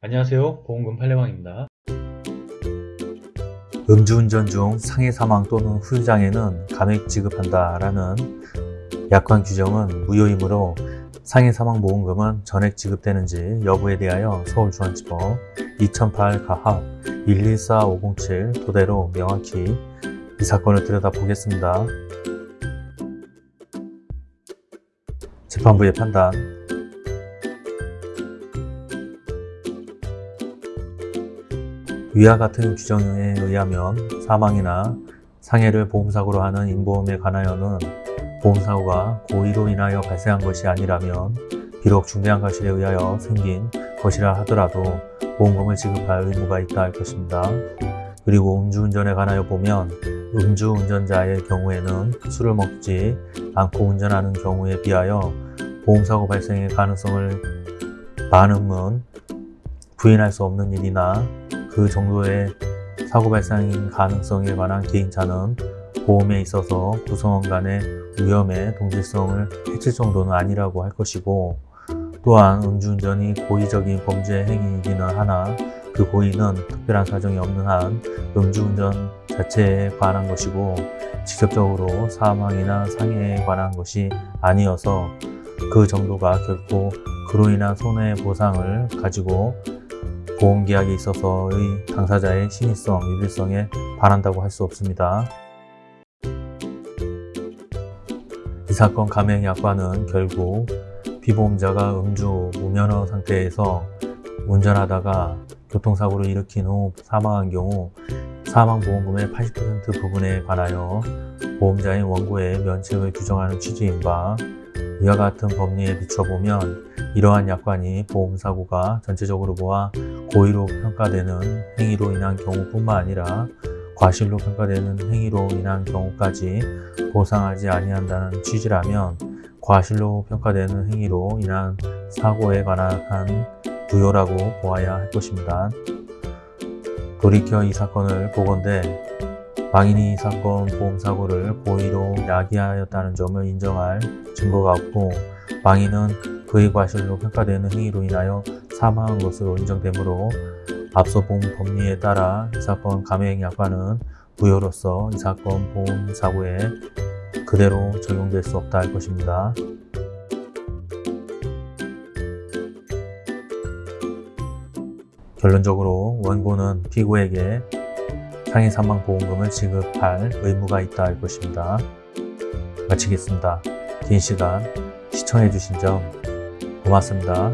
안녕하세요. 보험금 팔례방입니다. 음주운전 중 상해 사망 또는 후유장애는 감액 지급한다 라는 약관 규정은 무효이므로 상해 사망 보험금은 전액 지급되는지 여부에 대하여 서울중앙지법 2008 가합 114507 토대로 명확히 이 사건을 들여다보겠습니다. 재판부의 판단 위와 같은 규정에 의하면 사망이나 상해를 보험사고로 하는 인보험에 관하여는 보험사고가 고의로 인하여 발생한 것이 아니라면 비록 중대한 과실에 의하여 생긴 것이라 하더라도 보험금을 지급할 의무가 있다 할 것입니다. 그리고 음주운전에 관하여 보면 음주운전자의 경우에는 술을 먹지 않고 운전하는 경우에 비하여 보험사고 발생의 가능성을 많음은 부인할 수 없는 일이나 그 정도의 사고 발생 가능성에 관한 개인차는 보험에 있어서 구성원 간의 위험의 동질성을 해칠 정도는 아니라고 할 것이고 또한 음주운전이 고의적인 범죄 행위이기는 하나 그 고의는 특별한 사정이 없는 한 음주운전 자체에 관한 것이고 직접적으로 사망이나 상해에 관한 것이 아니어서 그 정도가 결코 그로 인한 손해 보상을 가지고 보험계약에 있어서의 당사자의 신의성, 유일성에 반한다고 할 수 없습니다. 이 사건 감행 약관은 결국 피보험자가 음주 무면허 상태에서 운전하다가 교통사고를 일으킨 후 사망한 경우 사망보험금의 80% 부분에 관하여 보험자인 원고의 면책을 규정하는 취지인 바 이와 같은 법리에 비춰보면 이러한 약관이 보험사고가 전체적으로 보아 고의로 평가되는 행위로 인한 경우뿐만 아니라 과실로 평가되는 행위로 인한 경우까지 보상하지 아니한다는 취지라면 과실로 평가되는 행위로 인한 사고에 관한 부여라고 보아야 할 것입니다. 돌이켜 이 사건을 보건대 망인이 이 사건 보험사고를 고의로 야기하였다는 점을 인정할 증거가 없고 망인은 그의 과실로 평가되는 행위로 인하여 사망한 것으로 인정되므로 앞서 본 법리에 따라 이 사건 감행 약관은 무효로서 이 사건 보험 사고에 그대로 적용될 수 없다 할 것입니다. 결론적으로 원고는 피고에게 상해 사망 보험금을 지급할 의무가 있다 할 것입니다. 마치겠습니다. 긴 시간 시청해 주신 점 고맙습니다.